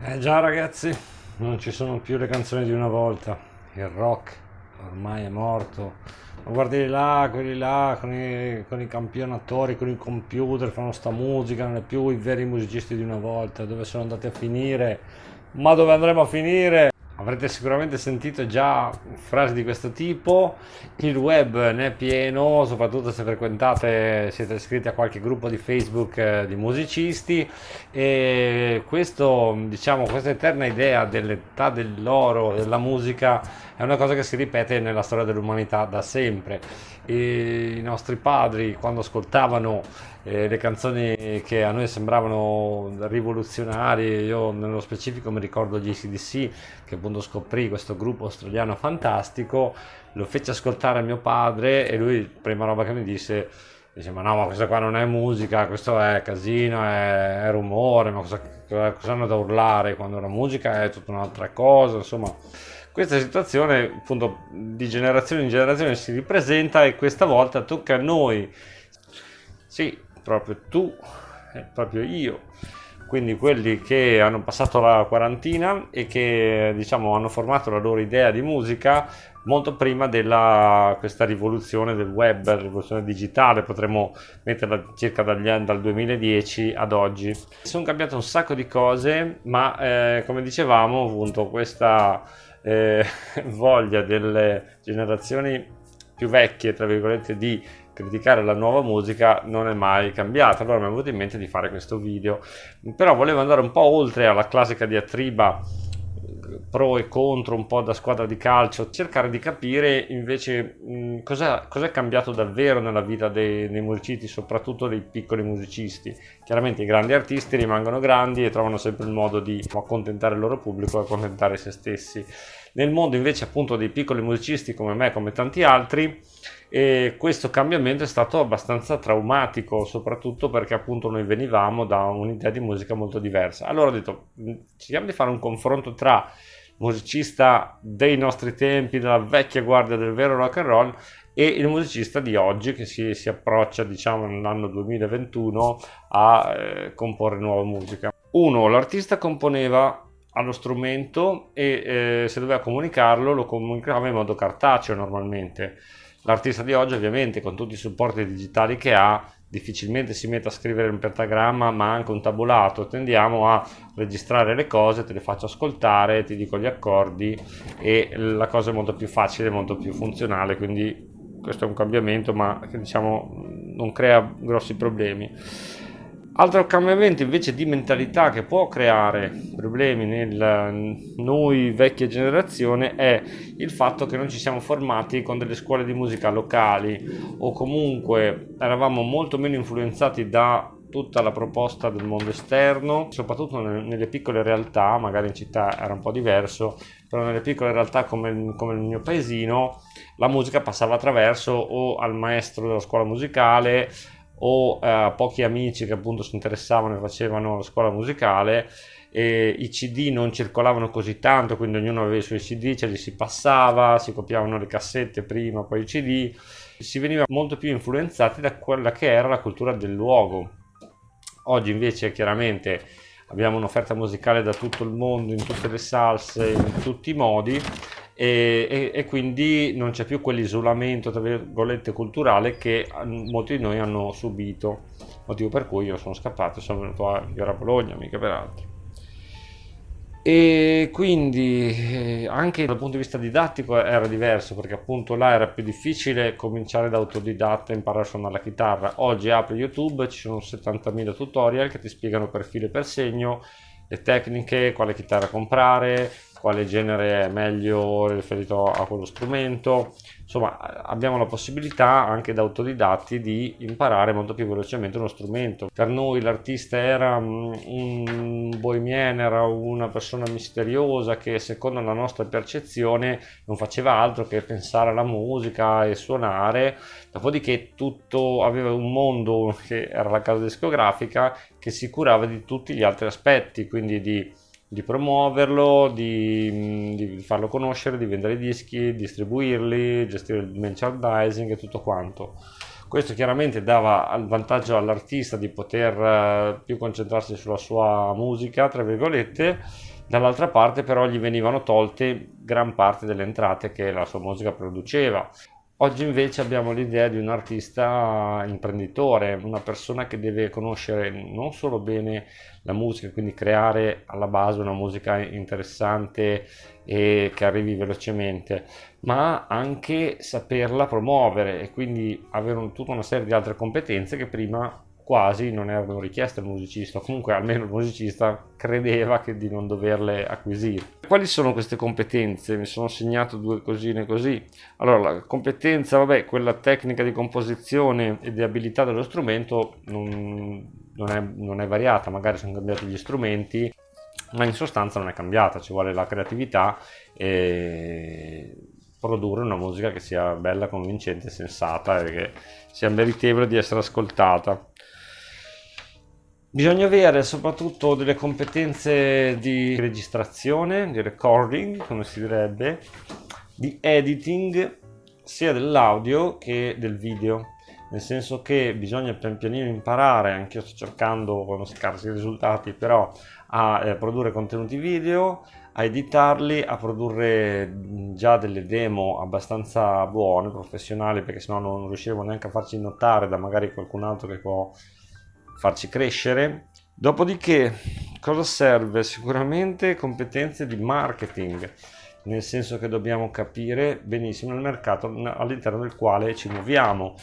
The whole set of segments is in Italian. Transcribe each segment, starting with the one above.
Eh già ragazzi, non ci sono più le canzoni di una volta, il rock ormai è morto, ma guardi là, quelli là con i, con i campionatori, con i computer fanno sta musica, non è più i veri musicisti di una volta, dove sono andati a finire, ma dove andremo a finire? Avrete sicuramente sentito già frasi di questo tipo, il web ne è pieno, soprattutto se frequentate, siete iscritti a qualche gruppo di Facebook eh, di musicisti. E questo, diciamo, questa eterna idea dell'età dell'oro della musica è una cosa che si ripete nella storia dell'umanità da sempre. E I nostri padri quando ascoltavano eh, le canzoni che a noi sembravano rivoluzionarie, io nello specifico mi ricordo gli ACDC che appunto scoprì questo gruppo australiano fantastico, lo fece ascoltare a mio padre e lui prima roba che mi disse dice ma no ma questa qua non è musica questo è casino è, è rumore ma cosa, cosa, hanno da urlare quando la musica è tutta un'altra cosa insomma questa situazione appunto di generazione in generazione si ripresenta e questa volta tocca a noi sì proprio tu proprio io quindi quelli che hanno passato la quarantina e che diciamo hanno formato la loro idea di musica molto prima della questa rivoluzione del web, rivoluzione digitale, potremmo metterla circa dagli dal 2010 ad oggi. Sono cambiate un sacco di cose, ma eh, come dicevamo, appunto, questa eh, voglia delle generazioni più vecchie, tra virgolette, di criticare la nuova musica non è mai cambiata. Allora mi è venuto in mente di fare questo video. Però volevo andare un po' oltre alla classica diatriba pro e contro un po' da squadra di calcio cercare di capire invece cosa è cambiato davvero nella vita dei, dei musicisti soprattutto dei piccoli musicisti. Chiaramente i grandi artisti rimangono grandi e trovano sempre il modo di accontentare il loro pubblico e accontentare se stessi. Nel mondo invece appunto dei piccoli musicisti come me come tanti altri e questo cambiamento è stato abbastanza traumatico soprattutto perché appunto noi venivamo da un'idea di musica molto diversa. Allora ho detto mm, cerchiamo di fare un confronto tra musicista dei nostri tempi della vecchia guardia del vero rock and roll e il musicista di oggi che si, si approccia diciamo nell'anno 2021 a eh, comporre nuova musica. Uno l'artista componeva allo strumento e eh, se doveva comunicarlo lo comunicava in modo cartaceo normalmente L'artista di oggi ovviamente con tutti i supporti digitali che ha difficilmente si mette a scrivere un pentagramma ma anche un tabulato. Tendiamo a registrare le cose te le faccio ascoltare ti dico gli accordi e la cosa è molto più facile molto più funzionale quindi questo è un cambiamento ma che diciamo non crea grossi problemi Altro cambiamento invece di mentalità che può creare problemi nel noi vecchia generazione è il fatto che non ci siamo formati con delle scuole di musica locali o comunque eravamo molto meno influenzati da tutta la proposta del mondo esterno, soprattutto nelle piccole realtà, magari in città era un po' diverso, però nelle piccole realtà come, come il mio paesino la musica passava attraverso o al maestro della scuola musicale o eh, pochi amici che appunto si interessavano e facevano la scuola musicale e i cd non circolavano così tanto quindi ognuno aveva i suoi cd ce li si passava si copiavano le cassette prima poi i cd si veniva molto più influenzati da quella che era la cultura del luogo. Oggi invece chiaramente abbiamo un'offerta musicale da tutto il mondo in tutte le salse in tutti i modi e, e, quindi non c'è più quell'isolamento tra virgolette culturale che molti di noi hanno subito. Motivo per cui io sono scappato e sono venuto a vivere a Bologna mica per altro. E quindi eh, anche dal punto di vista didattico era diverso perché appunto là era più difficile cominciare da autodidatta e imparare a suonare la chitarra. Oggi apri youtube ci sono 70.000 tutorial che ti spiegano per filo e per segno le tecniche, quale chitarra comprare, quale genere è meglio riferito a quello strumento. Insomma abbiamo la possibilità anche da autodidatti di imparare molto più velocemente uno strumento. Per noi l'artista era mm, un bohemian era una persona misteriosa che secondo la nostra percezione non faceva altro che pensare alla musica e suonare. Dopodiché tutto aveva un mondo che era la casa discografica che si curava di tutti gli altri aspetti quindi di di promuoverlo, di, di, farlo conoscere, di vendere i dischi, distribuirli, gestire il merchandising e tutto quanto. Questo chiaramente dava il vantaggio all'artista di poter eh, più concentrarsi sulla sua musica, tra virgolette, dall'altra parte però gli venivano tolte gran parte delle entrate che la sua musica produceva. Oggi invece abbiamo l'idea di un artista imprenditore, una persona che deve conoscere non solo bene la musica, quindi creare alla base una musica interessante e che arrivi velocemente, ma anche saperla promuovere e quindi avere tutta una serie di altre competenze che prima quasi non erano richieste al musicista, comunque almeno il musicista credeva di non doverle acquisire. Quali sono queste competenze? Mi sono segnato due cosine così. Allora, la competenza, vabbè, quella tecnica di composizione e di abilità dello strumento non, non, è, non è variata, magari sono cambiati gli strumenti, ma in sostanza non è cambiata, ci vuole la creatività e produrre una musica che sia bella, convincente, sensata e che sia meritevole di essere ascoltata. Bisogna avere soprattutto delle competenze di registrazione, di recording, come si direbbe, di editing sia dell'audio che del video. Nel senso che bisogna pian pianino imparare, anche io sto cercando con scarsi risultati, però a eh, produrre contenuti video, a editarli, a produrre già delle demo abbastanza buone, professionali, perché sennò non riusciamo neanche a farci notare da magari qualcun altro che può farci crescere. Dopodiché, cosa serve? Sicuramente competenze di marketing, nel senso che dobbiamo capire benissimo il mercato all'interno del quale ci muoviamo.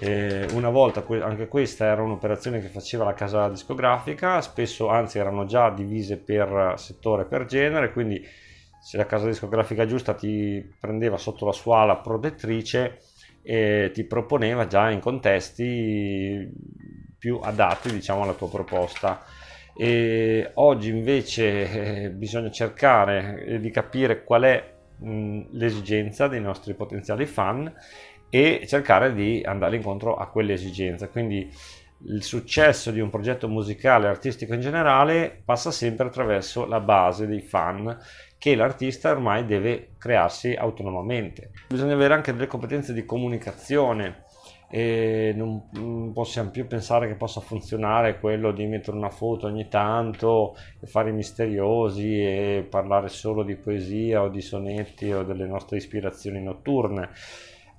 Eh, una volta anche questa era un'operazione che faceva la casa discografica, spesso anzi erano già divise per settore, per genere, quindi se la casa discografica giusta ti prendeva sotto la sua ala protettrice e ti proponeva già in contesti più adatti diciamo alla tua proposta. E oggi invece eh, bisogna cercare eh, di capire qual è mh, l'esigenza dei nostri potenziali fan e cercare di andare incontro a quelle esigenze quindi il successo di un progetto musicale artistico in generale passa sempre attraverso la base dei fan che l'artista ormai deve crearsi autonomamente. Bisogna avere anche delle competenze di comunicazione e non, possiamo più pensare che possa funzionare quello di mettere una foto ogni tanto e fare i misteriosi e parlare solo di poesia o di sonetti o delle nostre ispirazioni notturne.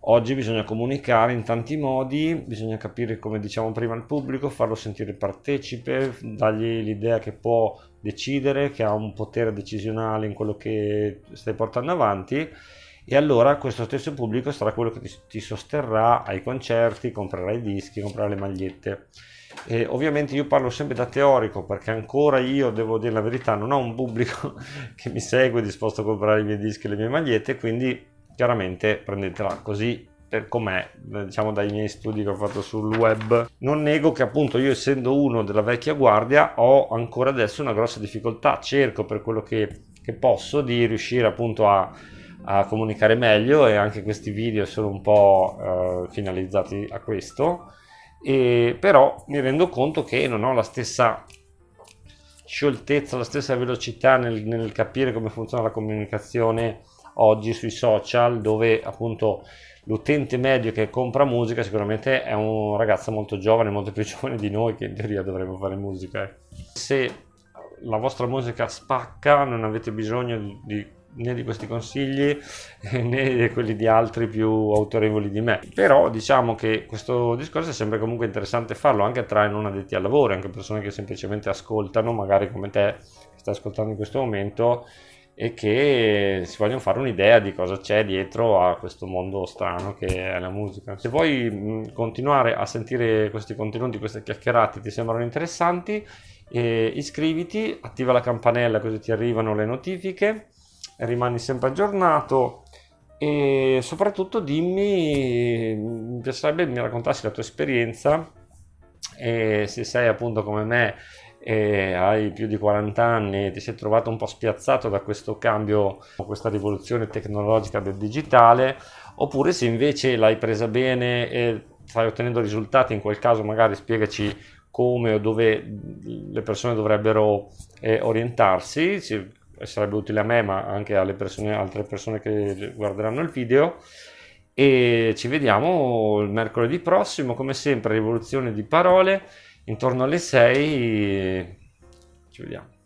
Oggi bisogna comunicare in tanti modi, bisogna capire come diciamo prima il pubblico, farlo sentire partecipe, dargli l'idea che può decidere, che ha un potere decisionale in quello che stai portando avanti e allora questo stesso pubblico sarà quello che ti, ti sosterrà ai concerti, comprerà i dischi, comprerà le magliette. E ovviamente io parlo sempre da teorico perché ancora io devo dire la verità, non ho un pubblico che mi segue disposto a comprare i miei dischi e le mie magliette, quindi chiaramente prendetela così per com'è, diciamo dai miei studi che ho fatto sul web. Non nego che appunto io essendo uno della vecchia guardia ho ancora adesso una grossa difficoltà, cerco per quello che, che posso di riuscire appunto a a comunicare meglio e anche questi video sono un po' eh, finalizzati a questo e però mi rendo conto che non ho la stessa scioltezza, la stessa velocità nel, nel capire come funziona la comunicazione oggi sui social dove appunto l'utente medio che compra musica sicuramente è un ragazzo molto giovane, molto più giovane di noi che in teoria dovremmo fare musica. Eh. Se la vostra musica spacca non avete bisogno di né di questi consigli né di quelli di altri più autorevoli di me però diciamo che questo discorso è sempre comunque interessante farlo anche tra i non addetti al lavoro anche persone che semplicemente ascoltano magari come te che stai ascoltando in questo momento e che si vogliono fare un'idea di cosa c'è dietro a questo mondo strano che è la musica. Se vuoi continuare a sentire questi contenuti, queste chiacchierate ti sembrano interessanti, eh, iscriviti, attiva la campanella così ti arrivano le notifiche rimani sempre aggiornato e soprattutto dimmi, mi piacerebbe mi raccontassi la tua esperienza e se sei appunto come me e hai più di 40 anni e ti sei trovato un po' spiazzato da questo cambio, questa rivoluzione tecnologica del digitale, oppure se invece l'hai presa bene e stai ottenendo risultati, in quel caso magari spiegaci come o dove le persone dovrebbero eh, orientarsi, sarebbe utile a me ma anche alle persone, altre persone che guarderanno il video e ci vediamo il mercoledì prossimo, come sempre, rivoluzione di parole, intorno alle 6. Ci vediamo.